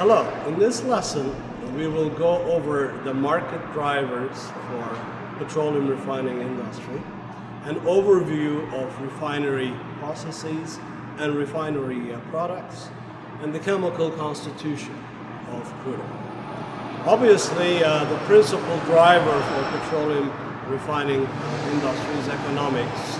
Hello, in this lesson we will go over the market drivers for petroleum refining industry, an overview of refinery processes and refinery uh, products, and the chemical constitution of crude oil. Obviously, uh, the principal driver for petroleum refining industry is economics.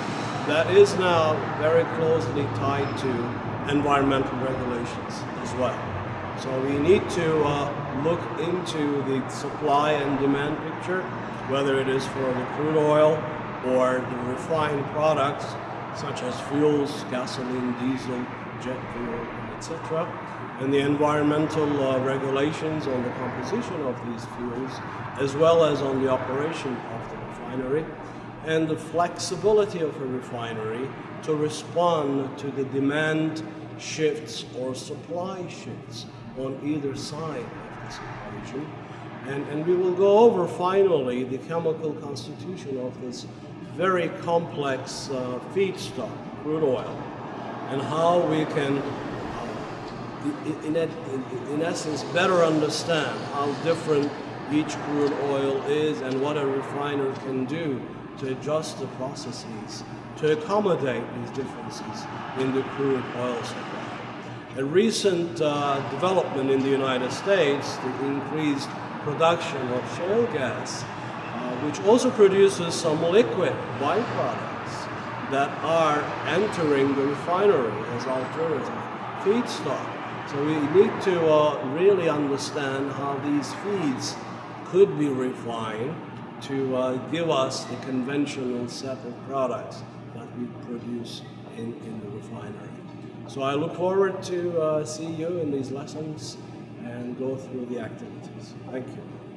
That is now very closely tied to environmental regulations as well. So we need to uh, look into the supply and demand picture, whether it is for the crude oil or the refined products such as fuels, gasoline, diesel, jet fuel, etc. And the environmental uh, regulations on the composition of these fuels, as well as on the operation of the refinery, and the flexibility of a refinery to respond to the demand shifts or supply shifts on either side of this equation. And, and we will go over finally the chemical constitution of this very complex uh, feedstock, crude oil, and how we can, uh, in, in, in essence, better understand how different each crude oil is and what a refiner can do to adjust the processes to accommodate these differences in the crude oil supply. A recent uh, development in the United States, the increased production of shale gas, uh, which also produces some liquid byproducts that are entering the refinery as alternative feedstock. So we need to uh, really understand how these feeds could be refined to uh, give us the conventional of products that we produce in, in the refinery. So I look forward to uh, see you in these lessons and go through the activities. Thank you.